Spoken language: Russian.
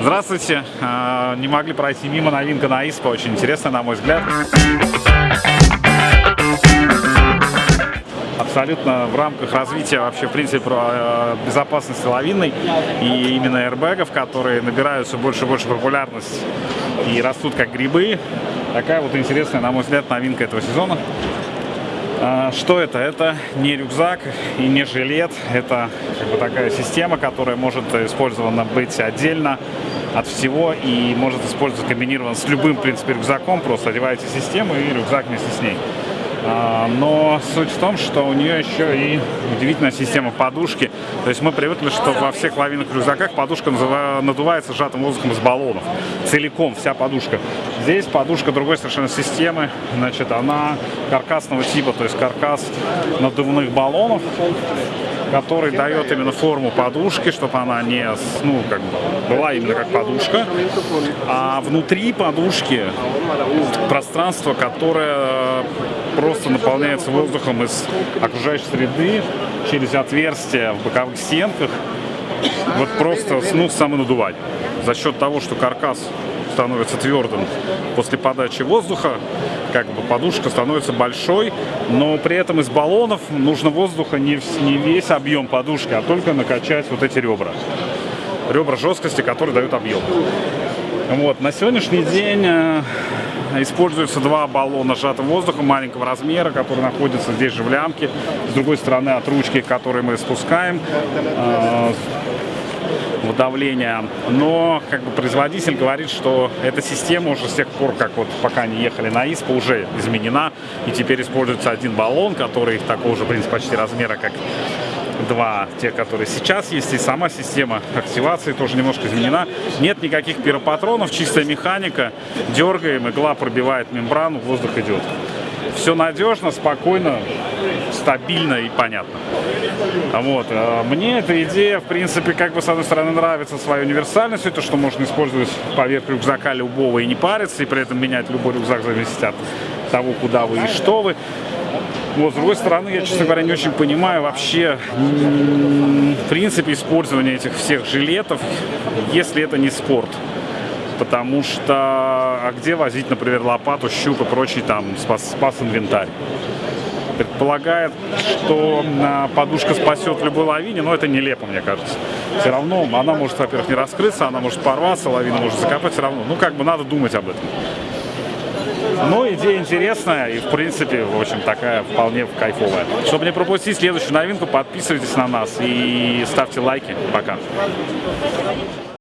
Здравствуйте. А, не могли пройти мимо новинка на ИСПА. Очень интересная, на мой взгляд. абсолютно в рамках развития вообще, в принципе, э, безопасности лавинной и именно аэрбэгов, которые набирают все больше и больше популярность и растут как грибы. Такая вот интересная, на мой взгляд, новинка этого сезона. А, что это? Это не рюкзак и не жилет. Это как бы такая система, которая может использована быть отдельно от всего и может использоваться комбинирован с любым, в принципе, рюкзаком. Просто одеваете систему и рюкзак вместе с ней. А, но суть в том, что у нее еще и удивительная система подушки. То есть мы привыкли, что во всех лавинных рюкзаках подушка надувается сжатым воздухом из баллонов. Целиком, вся подушка. Здесь подушка другой совершенно системы. Значит, она каркасного типа, то есть каркас надувных баллонов который дает именно форму подушки, чтобы она не, ну, как бы, была именно как подушка. А внутри подушки пространство, которое просто наполняется воздухом из окружающей среды через отверстия в боковых стенках. Вот просто, ну, самонадувать. За счет того, что каркас становится твердым после подачи воздуха, как бы подушка становится большой, но при этом из баллонов нужно воздуха не, не весь объем подушки, а только накачать вот эти ребра. Ребра жесткости, которые дают объем. Вот, на сегодняшний день э, используются два баллона сжатым воздухом маленького размера, которые находятся здесь же в лямке. С другой стороны от ручки, которые мы спускаем, э, в давление. Но как бы производитель говорит, что эта система уже с тех пор, как вот пока они ехали на ИСПА, уже изменена. И теперь используется один баллон, который такого же, в принципе, почти размера, как два, те, которые сейчас есть, и сама система активации тоже немножко изменена. Нет никаких пиропатронов, чистая механика, дергаем, игла пробивает мембрану, воздух идет. Все надежно, спокойно, стабильно и понятно. Вот. Э, мне эта идея, в принципе, как бы, с одной стороны, нравится своей универсальностью, то, что можно использовать поверх рюкзака любого и не париться, и при этом менять любой рюкзак, зависит от того, куда вы и что вы. Вот, с другой стороны, я, честно говоря, не очень понимаю вообще, в принципе, использование этих всех жилетов, если это не спорт. Потому что, а где возить, например, лопату, щуп и прочий там спас, спас инвентарь? предполагает, что а, подушка спасет любой лавине, но это нелепо, мне кажется. Все равно она может, во-первых, не раскрыться, она может порваться, лавина может закопать, все равно. Ну, как бы надо думать об этом. Идея интересная и, в принципе, в общем, такая вполне кайфовая. Чтобы не пропустить следующую новинку, подписывайтесь на нас и ставьте лайки. Пока.